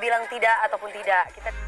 Bilang tidak ataupun tidak. Kita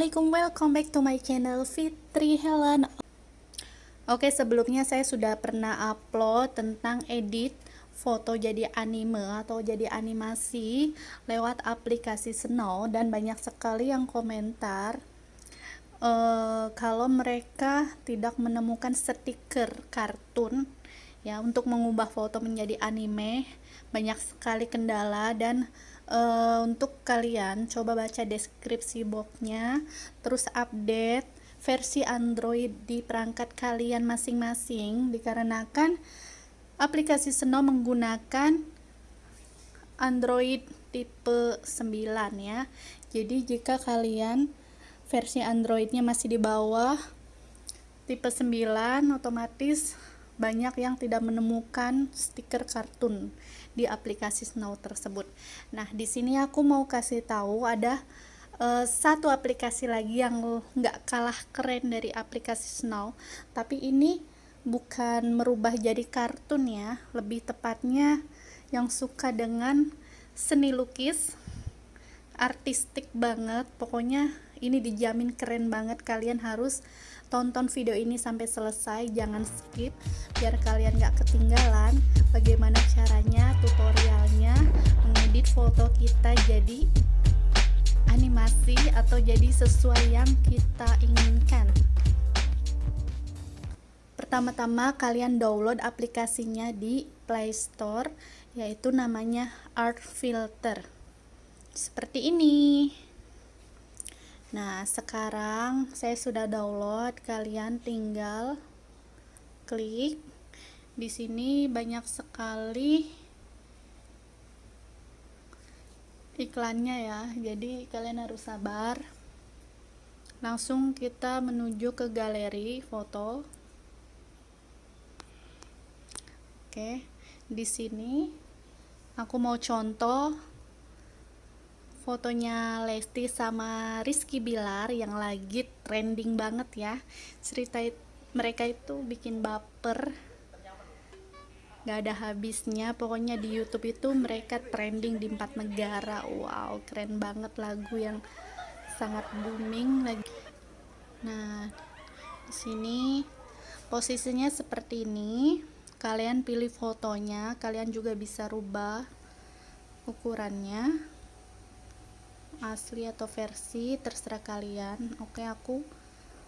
assalamualaikum welcome back to my channel Fitri Helen. Oke sebelumnya saya sudah pernah upload tentang edit foto jadi anime atau jadi animasi lewat aplikasi Snow dan banyak sekali yang komentar uh, kalau mereka tidak menemukan stiker kartun ya untuk mengubah foto menjadi anime banyak sekali kendala dan uh, untuk kalian coba baca deskripsi boxnya terus update versi Android di perangkat kalian masing-masing dikarenakan aplikasi Snow menggunakan Android tipe 9 ya. Jadi jika kalian versi Androidnya masih di bawah tipe 9 otomatis banyak yang tidak menemukan stiker kartun di aplikasi Snow tersebut. Nah, di sini aku mau kasih tahu ada uh, satu aplikasi lagi yang nggak kalah keren dari aplikasi Snow, tapi ini bukan merubah jadi kartun ya, lebih tepatnya yang suka dengan seni lukis artistik banget pokoknya ini dijamin keren banget. Kalian harus tonton video ini sampai selesai. Jangan skip biar kalian gak ketinggalan bagaimana caranya tutorialnya mengedit foto kita jadi animasi atau jadi sesuai yang kita inginkan. Pertama-tama kalian download aplikasinya di Play Store yaitu namanya Art Filter. Seperti ini Nah, sekarang saya sudah download, kalian tinggal klik. Di sini banyak sekali iklannya ya. Jadi kalian harus sabar. Langsung kita menuju ke galeri foto. Oke, di sini aku mau contoh fotonya Lesti sama Rizky Bilar yang lagi trending banget ya. Cerita mereka itu bikin baper. Gak ada habisnya. Pokoknya di YouTube itu mereka trending di empat negara. Wow keren banget lagu yang sangat booming lagi. Nah di sini posisinya seperti ini. Kalian pilih fotonya kalian juga bisa rubah ukurannya asli atau versi terserah kalian. Oke aku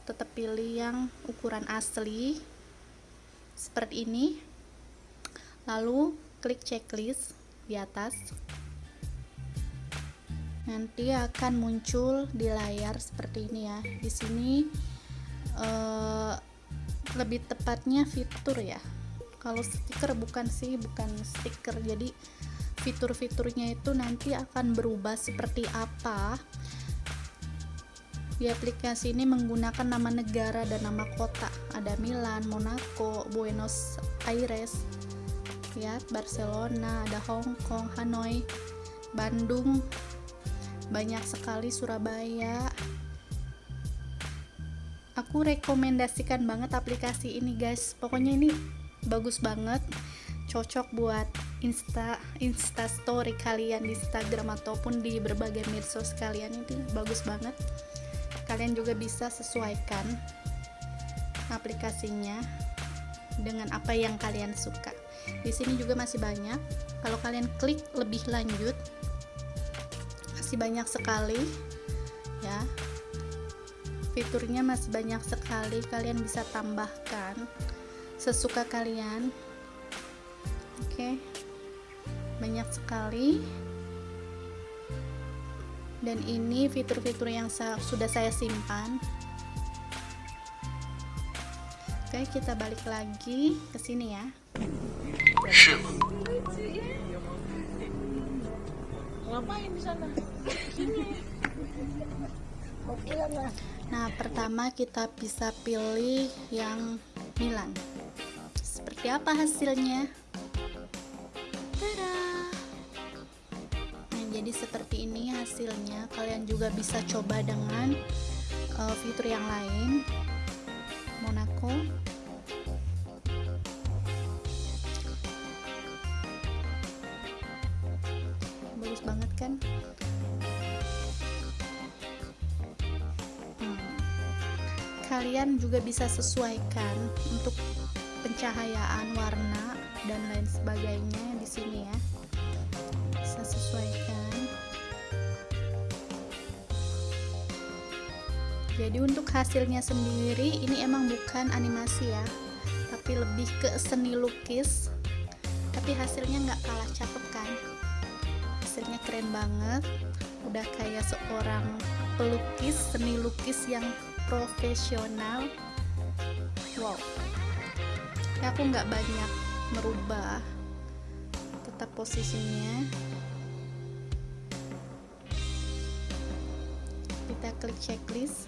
tetap pilih yang ukuran asli seperti ini. Lalu klik checklist di atas. Nanti akan muncul di layar seperti ini ya. Di sini uh, lebih tepatnya fitur ya. Kalau stiker bukan sih bukan stiker. Jadi fitur-fiturnya itu nanti akan berubah seperti apa. Di aplikasi ini menggunakan nama negara dan nama kota. Ada Milan, Monaco, Buenos Aires ya Barcelona, ada Hong Kong, Hanoi, Bandung banyak sekali Surabaya. Aku rekomendasikan banget aplikasi ini guys. Pokoknya ini bagus banget cocok buat insta insta story kalian di Instagram ataupun di berbagai medsos kalian ini bagus banget. Kalian juga bisa sesuaikan aplikasinya dengan apa yang kalian suka. Di sini juga masih banyak. Kalau kalian klik lebih lanjut masih banyak sekali ya. Fiturnya masih banyak sekali. Kalian bisa tambahkan sesuka kalian oke. Banyak sekali. Dan ini fitur-fitur yang sa sudah saya simpan. Oke kita balik lagi ke sini ya. Ngapain di sana? Oke lah. nah pertama kita bisa pilih yang Milan. Seperti apa hasilnya Nah, jadi seperti ini hasilnya. Kalian juga bisa coba dengan uh, fitur yang lain. Monaco. Bagus banget kan? Hmm. kalian juga bisa sesuaikan untuk pencahayaan warna dan lain sebagainya di sini ya. Bisa sesuaikan. Jadi untuk hasilnya sendiri ini emang bukan animasi ya tapi lebih ke seni lukis. Tapi hasilnya nggak kalah cakep kan? Hasilnya keren banget. Udah kayak seorang pelukis seni lukis yang profesional. Wow. Ya aku nggak banyak merubah tetap posisinya. Kita klik checklist.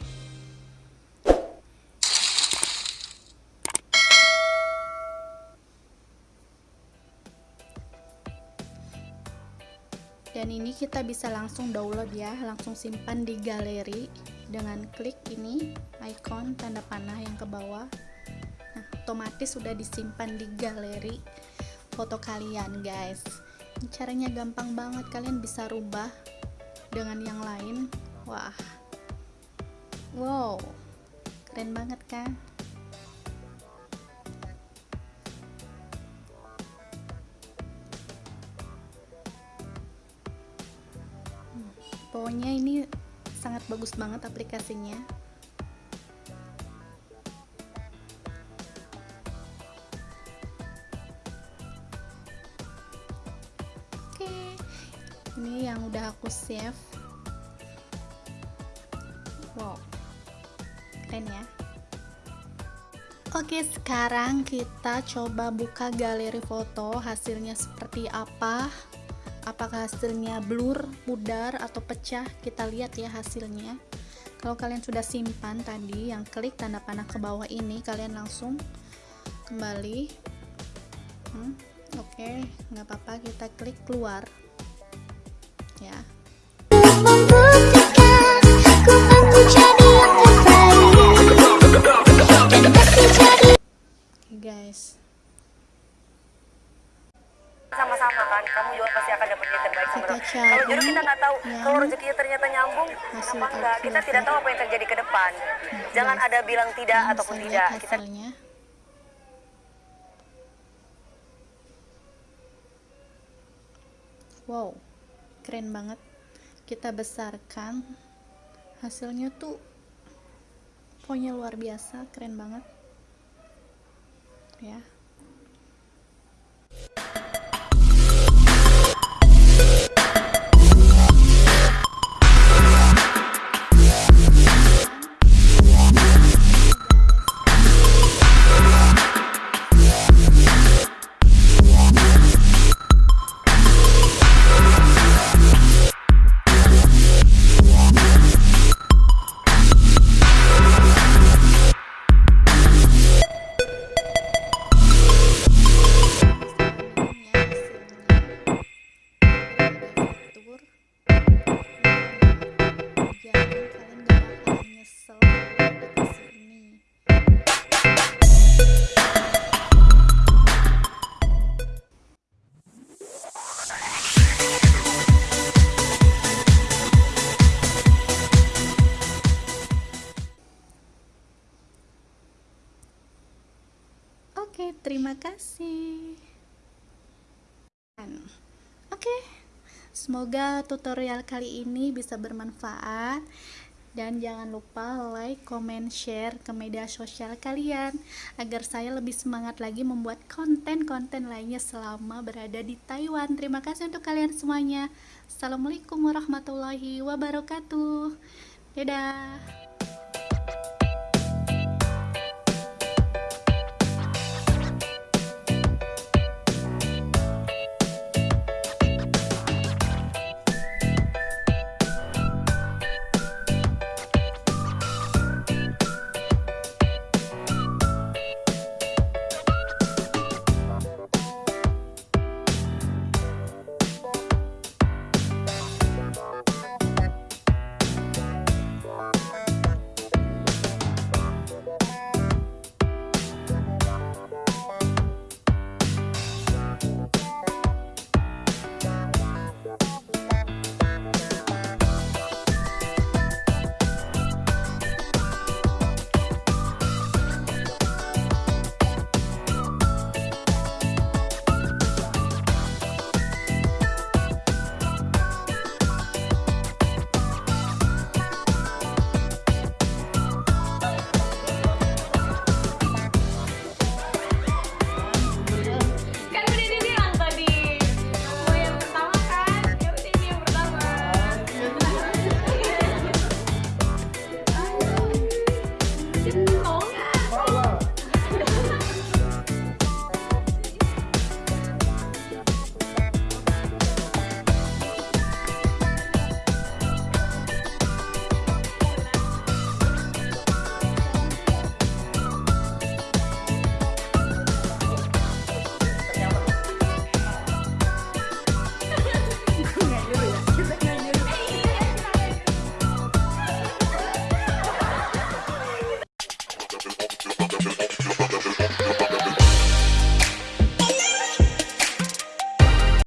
Dan ini kita bisa langsung download ya langsung simpan di galeri. Dengan klik ini icon tanda panah yang ke bawah. Nah otomatis sudah disimpan di galeri foto kalian guys. Caranya gampang banget. Kalian bisa rubah dengan yang lain. Wah. Wow. Keren banget kan? Pokoknya ini sangat bagus banget aplikasinya oke ini yang udah aku save. Wow. Keren ya. Oke sekarang kita coba buka galeri foto. Hasilnya seperti apa? Apakah hasilnya blur, pudar, atau pecah? Kita lihat ya hasilnya. Kalau kalian sudah simpan tadi yang klik tanda panah ke bawah ini kalian langsung kembali. Hmm, oke okay, nggak apa-apa kita klik keluar. Ya. Guys. Sama-sama kan? Kamu juga pasti akan dapat yang terbaik Kita cari kalau jodoh kita nggak tahu yang kalau rezekinya ternyata nyambung hasil apa enggak kita outfit. tidak tahu apa yang terjadi ke depan. Jangan ada bilang tidak Kalian ataupun tidak. Kita hasilnya wow keren banget. Kita besarkan hasilnya tuh pokoknya luar biasa keren banget. Ya semoga tutorial kali ini bisa bermanfaat dan jangan lupa like, comment, share ke media sosial kalian agar saya lebih semangat lagi membuat konten-konten lainnya selama berada di Taiwan. Terima kasih untuk kalian semuanya. Assalamualaikum warahmatullahi wabarakatuh. Dadah.